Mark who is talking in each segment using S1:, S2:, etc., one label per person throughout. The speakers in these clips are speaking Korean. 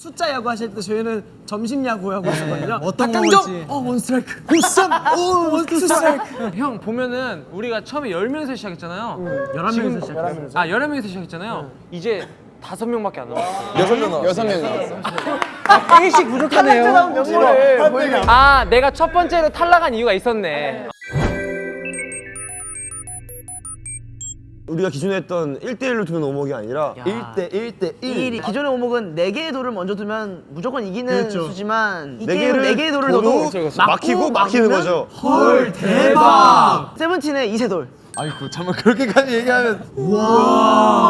S1: 숫자 야구 하실 때 저희는 점심 야구 하고 있었거든요.
S2: 어떤! 거지?
S1: 어, 원스트라이크. 굿삼! 오, 원스트라이크.
S3: 형 보면은 우리가 처음에 10명에서 시작했잖아요.
S1: 11명에서 시작해요.
S3: 아 11명에서 시작했잖아요. 이제 다섯 명밖에 안 남았어요.
S4: 여섯 명 나왔어. 여섯 명 나왔어.
S2: 일씩 부족하네요.
S3: 아 내가 첫 번째로 탈락한 이유가 있었네.
S5: 우리가 기존에 했던 1대1로 두는 오목이 아니라 1대 1대 1.
S6: 이 기존의 오목은 4개의 돌을 먼저 두면 무조건 이기는
S5: 그렇죠.
S6: 수지만
S5: 이네
S6: 게임은
S5: 개를
S6: 4개의 돌을
S5: 둬도
S6: 넣어도
S5: 그렇죠, 그렇죠. 막히고 막히는 거죠.
S1: 헐, 대박!
S6: 세븐틴의 이세돌
S4: 아이고 잠깐 그렇게까지 얘기하면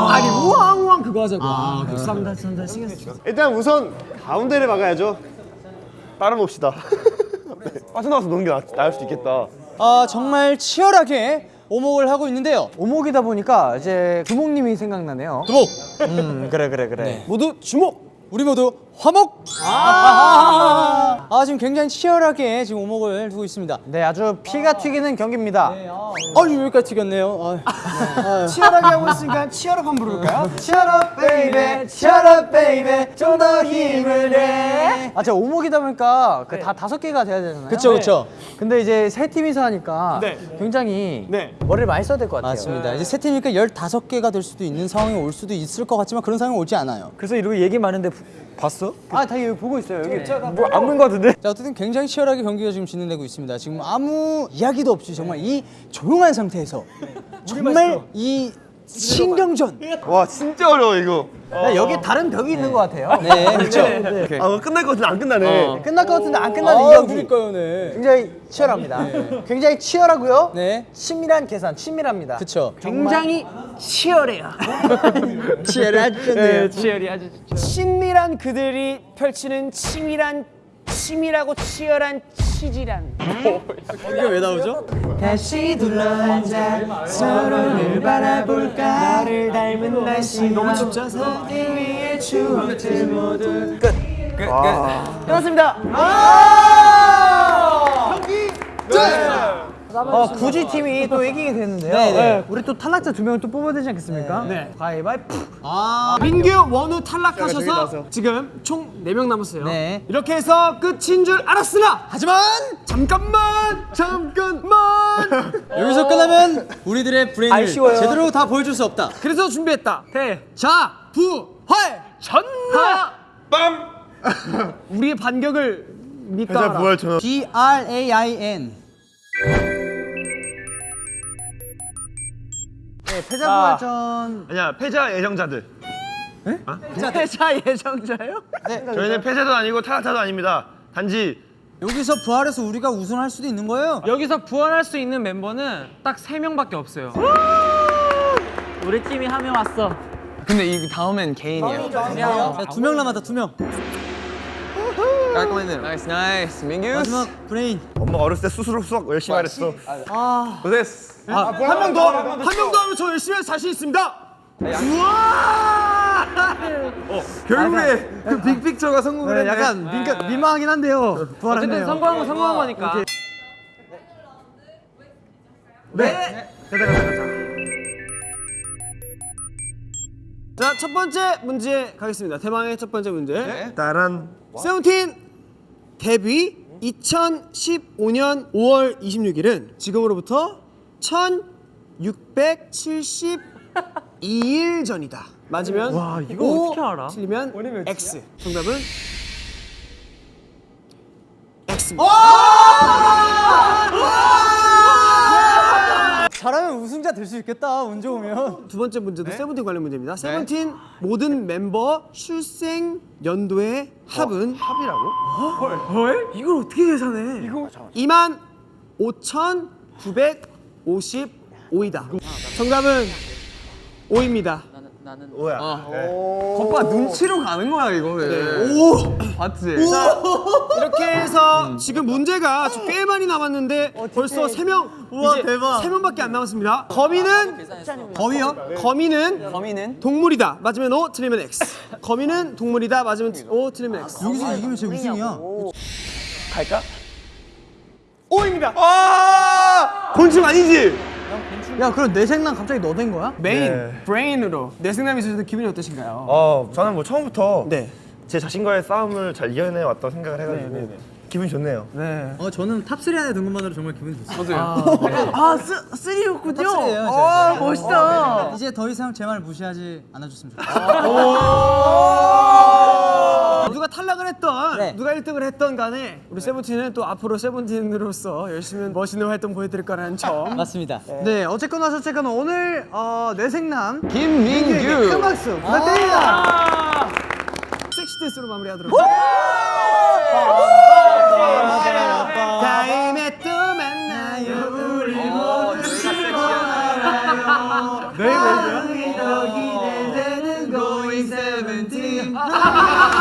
S1: 아니, 우왕우왕 그거 하자고. 아, 감사합니다. 감사합니다. 신경 쓰
S7: 일단 우선 가운데를 막아야죠.
S5: 따라놓읍시다. 빠져나와서 노는 게 나, 나을 수도 있겠다.
S2: 아 정말 치열하게 오목을 하고 있는데요. 오목이다 보니까 이제 두목님이 생각나네요. 두목. 음 그래 그래 그래. 모두 주목. 우리 모두 화목. 아, 아 지금 굉장히 치열하게 지금 오목을 두고 있습니다. 네 아주 피가 튀기는 경기입니다. 아유 여기까지 튀겼네요. 아,
S1: 치열하게 하고 있으니까 Cheer up 한번 부를까요?
S2: Cheer up baby cheer up baby 좀 더 힘을 내. 아 제가 오목이다 보니까 그 다 다섯 개가 돼야 되잖아요. 그렇죠 그렇죠. 근데 이제 세 팀이서 하니까 굉장히
S1: 네.
S2: 머리를 많이 써야 될 것 같아요. 맞습니다. 이제 세 팀이니까 15개가 될 수도 있는 상황이 올 수도 있을 것 같지만 그런 상황이 오지 않아요.
S4: 그래서 이러고 얘기 많은데 봤어?
S2: 아, 다 여기 보고 있어요. 여기.
S4: 뭐안 본 거 같은데?
S2: 자, 어쨌든 굉장히 치열하게 경기가 지금 진행되고 있습니다. 지금 아무 이야기도 없이 정말 이 조용한 상태에서 정말 이 신경전.
S5: 와 진짜 어려워 이거.
S6: 나 여기 다른 벽이 있는 것 같아요
S2: 네, 그렇죠.
S5: 아 이거 끝날 것 같은데 안 끝나네.
S6: 끝날 것 같은데 안 끝나는 이
S2: 아,
S6: 경기
S2: 그러니까요, 네.
S6: 굉장히 치열합니다 굉장히 치열하고요
S2: 네,
S6: 친밀한 계산 친밀합니다
S2: 그렇죠.
S6: 굉장히 치열해요.
S2: 치열하죠.
S3: 치열이 아주 진짜.
S1: 친밀한 그들이 펼치는 치밀한 치밀하고 치열한 치질한.
S2: 이게 왜 나오죠?
S1: 다시 둘러앉아 서로를 바라볼까? 나를 닮은 날씨 너무 춥죠? 우리의 추억들 모두.
S6: 끝났습니다 어, 굳이 팀이 또 이기게 됐는데요?
S2: 네.
S6: 우리 또 탈락자 두 명을 또 뽑아야 되지 않겠습니까?
S1: 네.
S6: 가위바위보
S1: 민규 원우 탈락하셔서 지금 총 4명 남았어요.
S2: 네.
S1: 이렇게 해서 끝인 줄 알았으나
S2: 하지만
S1: 잠깐만 잠깐만.
S2: 여기서 끝나면 우리들의 브레인을 제대로 다 보여줄 수 없다.
S1: 그래서 준비했다. 자 부활 전나 빰. 우리의 반격을
S5: 전화.
S2: B R A I N.
S6: 네, 패자 부활전
S5: 아니야 패자 예정자들.
S6: 패자 예정자요?
S5: 저희는 패자도 아니고 탈락자도 아닙니다. 단지
S2: 여기서 부활해서 우리가 우승할 수도 있는 거예요.
S3: 여기서 부활할 수 있는 멤버는 딱 세 명밖에 없어요.
S6: 우리 팀이 한 명 왔어
S4: 근데 이 다음엔 개인이야.
S2: 두명 남았다, 두 명.
S4: 깔끔했네요. Nice nice 민규.
S2: 마지막 브레인.
S5: 엄마 어렸을 때 스스로 수학 열심히 잘했어.
S4: 고생했어.
S1: 한명 더 한 명 더 하면 저 열심히 할 자신 있습니다 우와
S4: 결국에 그 big picture가 성공을 했네.
S2: 약간 민가, 민망하긴 한데요.
S3: 어쨌든
S2: 부활했네요.
S3: 성공한 건 성공한 거니까.
S1: 자 첫 번째 문제 가겠습니다 대망의 첫 번째 문제
S5: 따란.
S1: 세븐틴 데뷔 2015년 5월 26일은 지금으로부터 1672일 전이다. 맞으면 와 이거 어떻게 알아? 틀리면 X. 정답은 X입니다.
S2: 잘 하면 우승자 될 수 있겠다, 운 좋으면.
S1: 두 번째 문제도 세븐틴 관련 문제입니다. 세븐틴 모든 member 출생 연도의 합은 합이라고? 헐? 이걸 어떻게 계산해? 이거 2만 5,955이다. 정답은 5입니다.
S5: 오야.
S4: 오빠 눈치로 가는 거야 이거는.
S1: 오!
S4: 봤지?
S1: 이렇게 해서 지금 문제가 아주 꽤 많이 남았는데 벌써 3명 이제
S2: 대박.
S1: 3명밖에 안 남았습니다. 거미는
S2: 거미요?
S1: 거미는
S2: 거미는?
S1: 동물이다. 맞으면 O, 틀리면 X. 거미는 동물이다. 맞으면 O, 틀리면 X.
S2: 여기서 이기면 제 우승이야.
S1: O입니다.
S5: 곤충 아니지?
S6: 야 그럼 내 생각 갑자기 너 된 거야?
S1: 메인
S5: 네.
S1: 브레인으로 뇌생남이 있으셔서 기분이 어떠신가요?
S5: 어 저는 뭐 처음부터
S1: 네.
S5: 제 자신과의 싸움을 잘 이겨내 왔다고 생각을 해가지고 기분이 좋네요.
S1: 네.
S2: 어 저는 top 3 안에 든 것만으로 정말 기분이 좋습니다.
S6: 아, 쓰, three였군요.
S2: Top 3예요.
S6: 아, 멋있다.
S2: 이제 더 이상 제 말 무시하지 않아줬으면 좋겠어요.
S1: 누가 탈락을 했던
S2: 네.
S1: 누가 1등을 했던 간에 우리 세븐틴은 또 앞으로 세븐틴으로서 열심히 멋있는 활동 보여드릴 거라는 점.
S2: 맞습니다.
S1: 네, 어쨌거나 저쨌거나 오늘 어, 뇌생남
S4: 김민규.
S1: 큰 박수 부탁드립니다. 섹시 댄스로 마무리하도록 하겠습니다. 다음에 또 만나요 우리 모두 즐거워요. 네, 네, 더 기대되는 going seventeen.